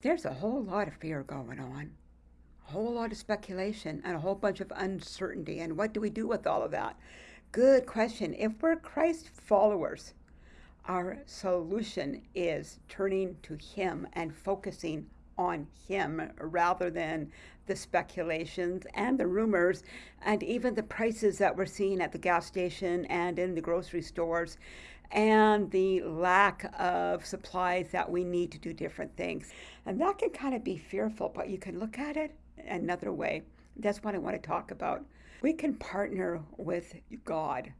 There's a whole lot of fear going on, a whole lot of speculation, and a whole bunch of uncertainty. And what do we do with all of that? Good question. If we're Christ followers, our solution is turning to Him and focusing on Him rather than the speculations and the rumors and even the prices that we're seeing at the gas station and in the grocery stores and the lack of supplies that we need to do different things. And that can kind of be fearful, but you can look at it another way. That's what I want to talk about. We can partner with God,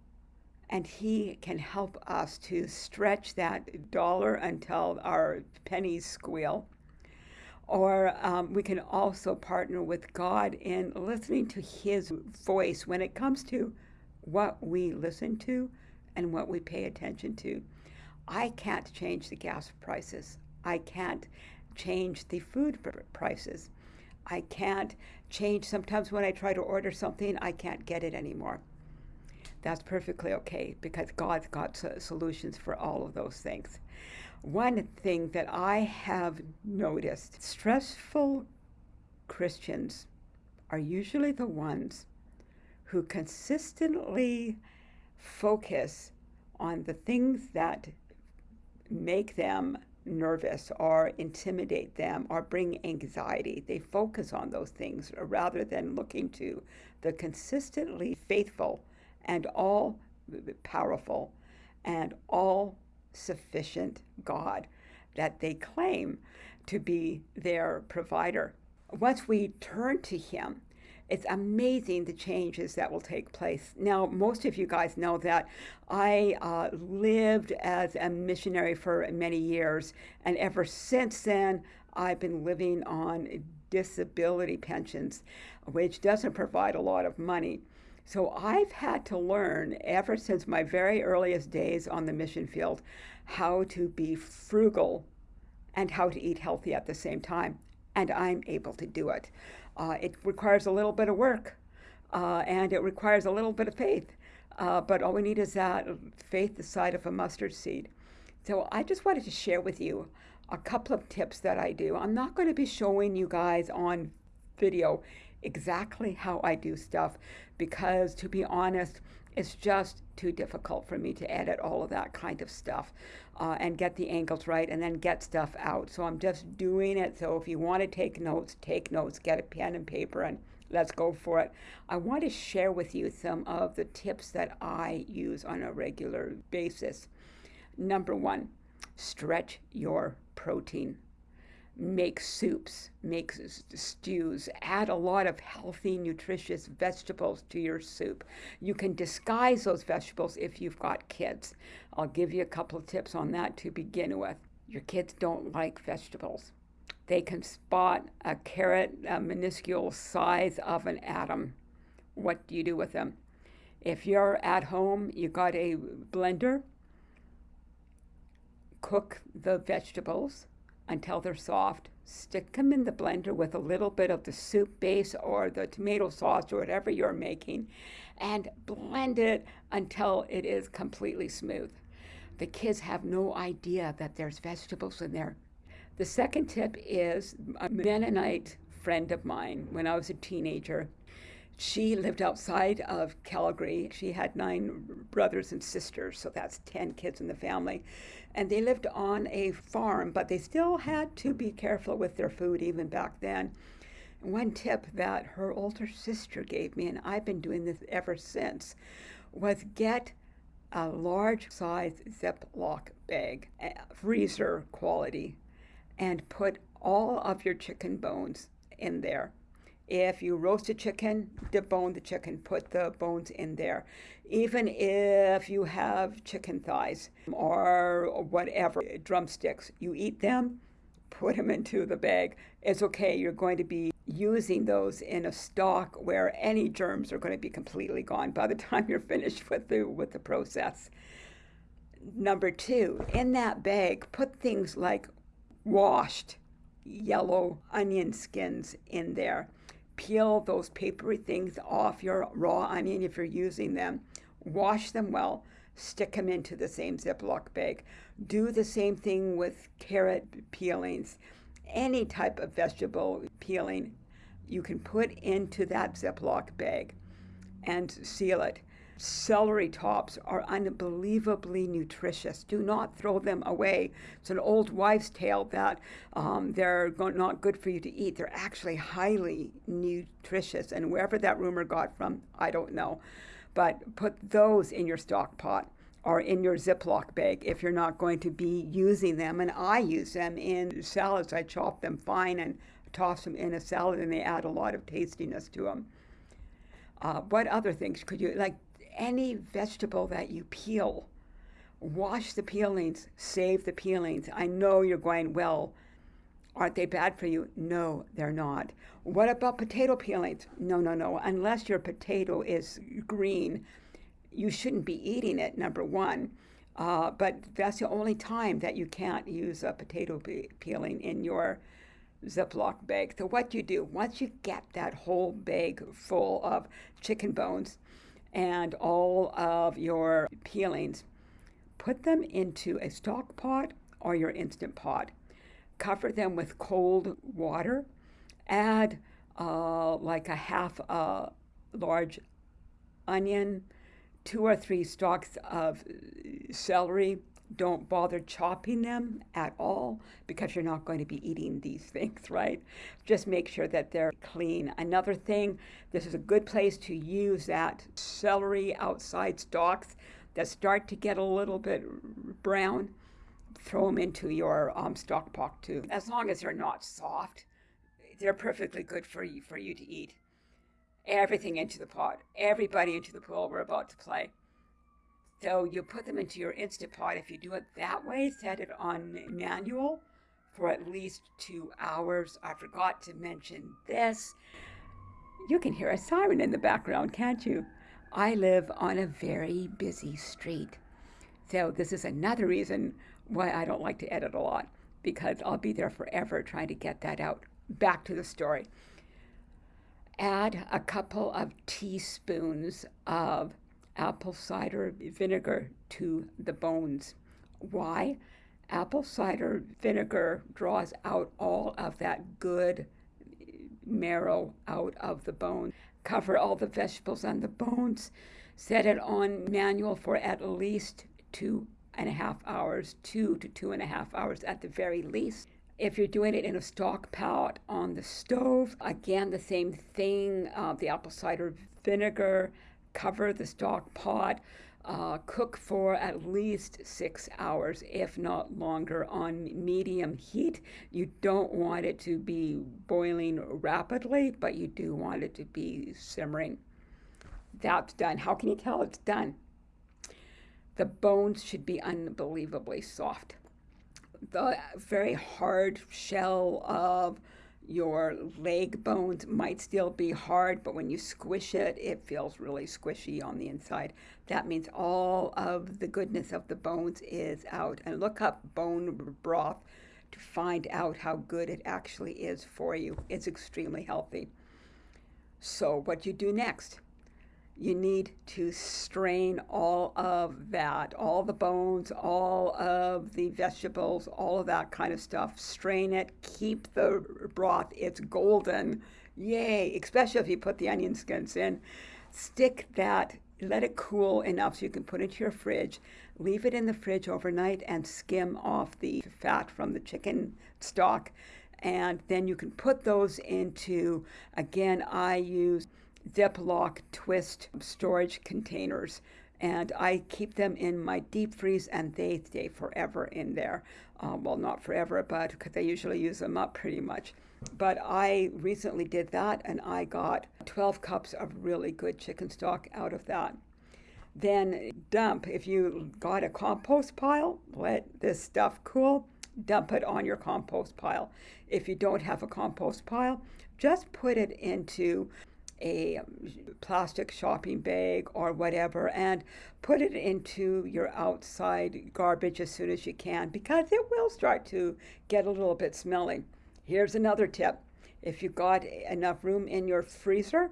and He can help us to stretch that dollar until our pennies squeal. Or um, we can also partner with God in listening to His voice when it comes to what we listen to and what we pay attention to. I can't change the gas prices. I can't change the food prices. I can't change sometimes when I try to order something, I can't get it anymore. That's perfectly okay because God's got solutions for all of those things. One thing that I have noticed stressful Christians are usually the ones who consistently focus on the things that make them nervous or intimidate them or bring anxiety. They focus on those things rather than looking to the consistently faithful and all powerful and all sufficient God that they claim to be their provider. Once we turn to Him it's amazing the changes that will take place. Now, most of you guys know that I uh, lived as a missionary for many years, and ever since then, I've been living on disability pensions, which doesn't provide a lot of money. So I've had to learn ever since my very earliest days on the mission field how to be frugal and how to eat healthy at the same time. And I'm able to do it. Uh, it requires a little bit of work uh, and it requires a little bit of faith. Uh, but all we need is that faith the size of a mustard seed. So I just wanted to share with you a couple of tips that I do. I'm not going to be showing you guys on video exactly how I do stuff because, to be honest, it's just too difficult for me to edit all of that kind of stuff uh, and get the angles right and then get stuff out. So I'm just doing it. So if you want to take notes, take notes, get a pen and paper and let's go for it. I want to share with you some of the tips that I use on a regular basis. Number one, stretch your protein make soups, make stews, add a lot of healthy, nutritious vegetables to your soup. You can disguise those vegetables if you've got kids. I'll give you a couple of tips on that to begin with. Your kids don't like vegetables. They can spot a carrot, a minuscule size of an atom. What do you do with them? If you're at home, you got a blender, cook the vegetables until they're soft. Stick them in the blender with a little bit of the soup base or the tomato sauce or whatever you're making and blend it until it is completely smooth. The kids have no idea that there's vegetables in there. The second tip is a Mennonite friend of mine when I was a teenager. She lived outside of Calgary. She had nine brothers and sisters, so that's 10 kids in the family and they lived on a farm, but they still had to be careful with their food even back then. One tip that her older sister gave me, and I've been doing this ever since, was get a large size Ziploc bag, freezer quality, and put all of your chicken bones in there. If you roast a chicken, debone the chicken, put the bones in there. Even if you have chicken thighs or whatever, drumsticks, you eat them, put them into the bag. It's okay, you're going to be using those in a stock where any germs are going to be completely gone by the time you're finished with the, with the process. Number two, in that bag, put things like washed yellow onion skins in there peel those papery things off your raw onion if you're using them, wash them well, stick them into the same Ziploc bag. Do the same thing with carrot peelings any type of vegetable peeling you can put into that Ziploc bag and seal it. Celery tops are unbelievably nutritious. Do not throw them away. It's an old wives' tale that um, they're not good for you to eat. They're actually highly nutritious. And wherever that rumor got from, I don't know. But put those in your stock pot or in your Ziploc bag if you're not going to be using them. And I use them in salads. I chop them fine and toss them in a salad, and they add a lot of tastiness to them. Uh, what other things could you like? Any vegetable that you peel, wash the peelings, save the peelings. I know you're going, well, aren't they bad for you? No, they're not. What about potato peelings? No, no, no. Unless your potato is green, you shouldn't be eating it, number one. Uh, but that's the only time that you can't use a potato pe- peeling in your Ziploc bag. So, what do you do, once you get that whole bag full of chicken bones, and all of your peelings, put them into a stock pot or your instant pot. Cover them with cold water. Add uh, like a half a large onion, two or three stalks of celery, don't bother chopping them at all because you're not going to be eating these things, right? Just make sure that they're clean. Another thing, this is a good place to use that celery outside stalks that start to get a little bit brown. Throw them into your um, stock pot too. As long as they're not soft, they're perfectly good for you, for you to eat. Everything into the pot, everybody into the pool we're about to play. So you put them into your Instant Pot. If you do it that way, set it on manual for at least two hours. I forgot to mention this. You can hear a siren in the background, can't you? I live on a very busy street. So this is another reason why I don't like to edit a lot because I'll be there forever trying to get that out. Back to the story. Add a couple of teaspoons of apple cider vinegar to the bones. Why? Apple cider vinegar draws out all of that good marrow out of the bone. Cover all the vegetables on the bones. Set it on manual for at least two and a half hours, two to two and a half hours at the very least. If you're doing it in a stock pot on the stove, again, the same thing uh, the apple cider vinegar, cover the stock pot, uh, cook for at least six hours, if not longer, on medium heat. You don't want it to be boiling rapidly, but you do want it to be simmering. That's done. How can you tell it's done? The bones should be unbelievably soft. The very hard shell of your leg bones might still be hard, but when you squish it, it feels really squishy on the inside. That means all of the goodness of the bones is out. And look up bone broth to find out how good it actually is for you. It's extremely healthy. So, what you do next? You need to strain all of that, all the bones, all of the vegetables, all of that kind of stuff. Strain it, keep the broth, it's golden. Yay, especially if you put the onion skins in. Stick that, let it cool enough so you can put it into your fridge. Leave it in the fridge overnight and skim off the fat from the chicken stock. And then you can put those into, again, I use Ziploc twist storage containers. And I keep them in my deep freeze and they stay forever in there. Uh, well, not forever, but because I usually use them up pretty much. But I recently did that and I got 12 cups of really good chicken stock out of that. Then dump, if you got a compost pile, let this stuff cool, dump it on your compost pile. If you don't have a compost pile, just put it into a um, plastic shopping bag or whatever and put it into your outside garbage as soon as you can because it will start to get a little bit smelly. Here's another tip. If you've got enough room in your freezer,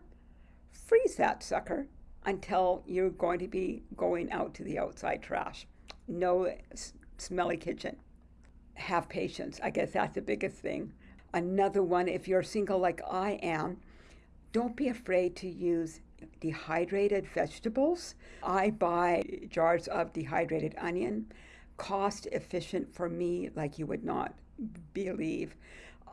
freeze that sucker until you're going to be going out to the outside trash. No smelly kitchen. Have patience. I guess that's the biggest thing. Another one, if you're single like I am, don't be afraid to use dehydrated vegetables. I buy jars of dehydrated onion, cost efficient for me like you would not believe.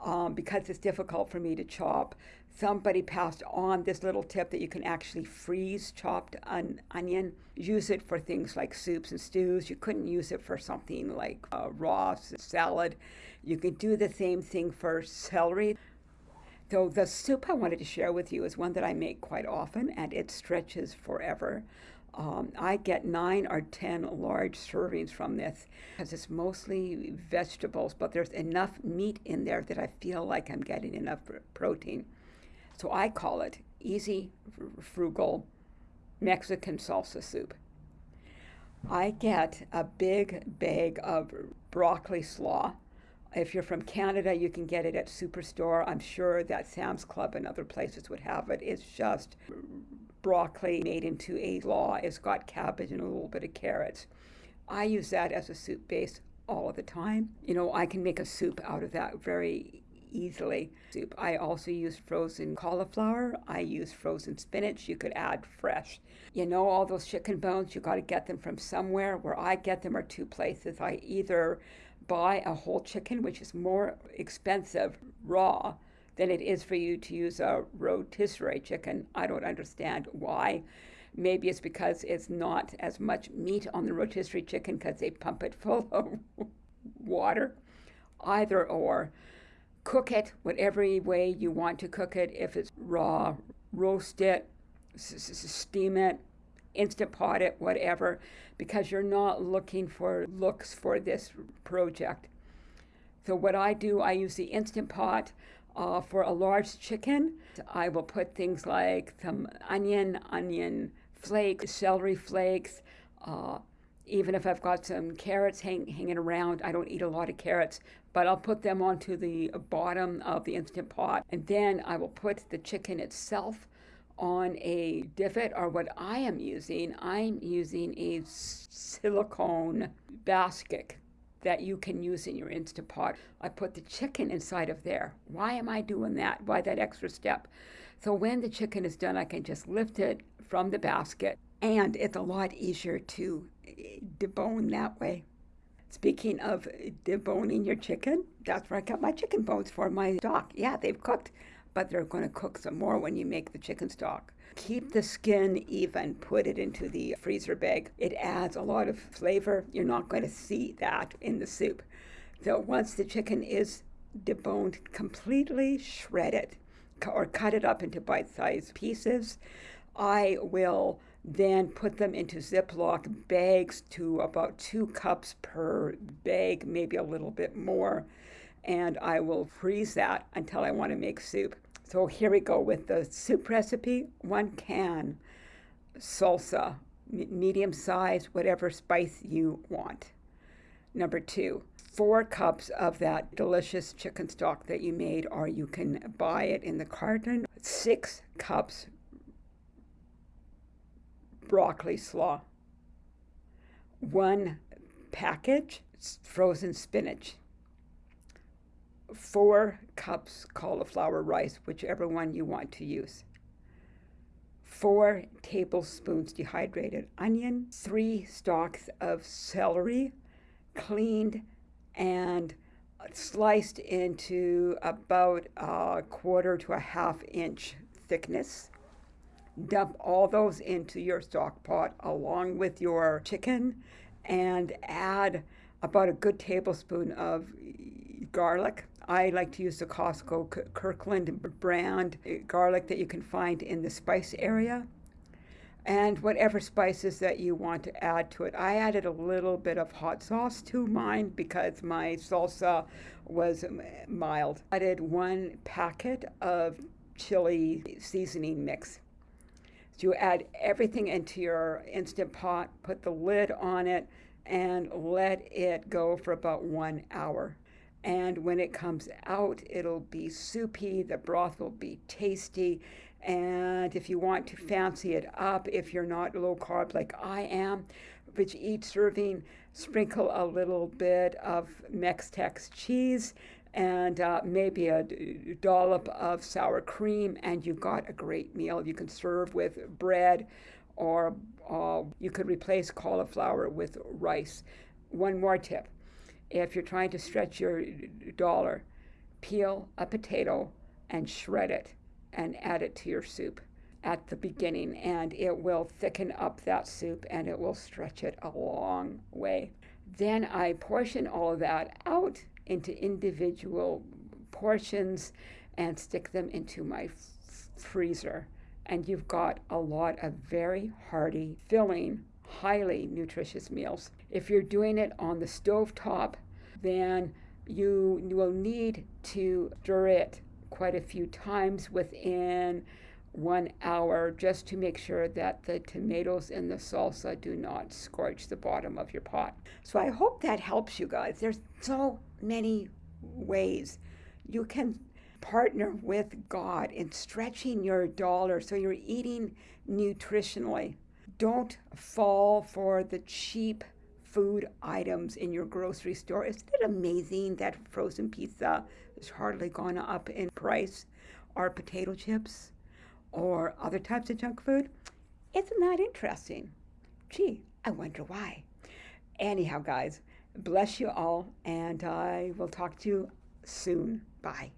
Um, because it's difficult for me to chop. Somebody passed on this little tip that you can actually freeze chopped on onion. Use it for things like soups and stews. You couldn't use it for something like uh, raw salad. You can do the same thing for celery. So the soup I wanted to share with you is one that I make quite often, and it stretches forever. Um, I get nine or ten large servings from this because it's mostly vegetables, but there's enough meat in there that I feel like I'm getting enough protein. So I call it easy, frugal Mexican salsa soup. I get a big bag of broccoli slaw if you're from Canada, you can get it at Superstore. I'm sure that Sam's Club and other places would have it. It's just broccoli made into a law. It's got cabbage and a little bit of carrots. I use that as a soup base all of the time. You know, I can make a soup out of that very easily. Soup. I also use frozen cauliflower. I use frozen spinach. You could add fresh. You know, all those chicken bones, you got to get them from somewhere. Where I get them are two places. I either buy a whole chicken, which is more expensive raw than it is for you to use a rotisserie chicken. I don't understand why. Maybe it's because it's not as much meat on the rotisserie chicken because they pump it full of water. Either or. Cook it whatever way you want to cook it. If it's raw, roast it, steam it, instant pot it, whatever, because you're not looking for looks for this project. So what I do, I use the instant pot uh, for a large chicken. I will put things like some onion, onion flakes, celery flakes. Uh, even if I've got some carrots hang, hanging around, I don't eat a lot of carrots, but I'll put them onto the bottom of the instant pot. And then I will put the chicken itself on a divot or what I am using, I'm using a silicone basket that you can use in your Instapot. I put the chicken inside of there. Why am I doing that? Why that extra step? So when the chicken is done, I can just lift it from the basket and it's a lot easier to eh, debone that way. Speaking of deboning your chicken, that's where I got my chicken bones for my stock. Yeah, they've cooked but they're going to cook some more when you make the chicken stock. Keep the skin even, put it into the freezer bag. It adds a lot of flavor. You're not going to see that in the soup. So once the chicken is deboned, completely shred it or cut it up into bite sized pieces. I will then put them into Ziploc bags to about two cups per bag, maybe a little bit more. And I will freeze that until I want to make soup. So here we go with the soup recipe. One can salsa, medium size, whatever spice you want. Number two, four cups of that delicious chicken stock that you made, or you can buy it in the carton. Six cups broccoli slaw. One package frozen spinach four cups cauliflower rice, whichever one you want to use, four tablespoons dehydrated onion, three stalks of celery, cleaned and sliced into about a quarter to a half inch thickness. Dump all those into your stock pot along with your chicken and add about a good tablespoon of garlic I like to use the Costco Kirkland brand uh, garlic that you can find in the spice area. And whatever spices that you want to add to it. I added a little bit of hot sauce to mine because my salsa was mild. I added one packet of chili seasoning mix. So you add everything into your Instant Pot, put the lid on it, and let it go for about one hour. And when it comes out, it'll be soupy, the broth will be tasty. And if you want to fancy it up, if you're not low carb like I am, which each serving, sprinkle a little bit of Mextex cheese and uh, maybe a dollop of sour cream, and you've got a great meal. You can serve with bread, or uh, you could replace cauliflower with rice. One more tip if you're trying to stretch your dollar, peel a potato and shred it and add it to your soup at the beginning, and it will thicken up that soup and it will stretch it a long way. Then I portion all of that out into individual portions and stick them into my freezer. And you've got a lot of very hearty, filling, highly nutritious meals. If you're doing it on the stove top, then you will need to stir it quite a few times within one hour just to make sure that the tomatoes and the salsa do not scorch the bottom of your pot. So I hope that helps you guys. There's so many ways you can partner with God in stretching your dollar so you're eating nutritionally. Don't fall for the cheap food items in your grocery store. Isn't it amazing that frozen pizza has hardly gone up in price? Or potato chips? Or other types of junk food? Isn't that interesting? Gee, I wonder why. Anyhow, guys, bless you all, and I will talk to you soon. Bye.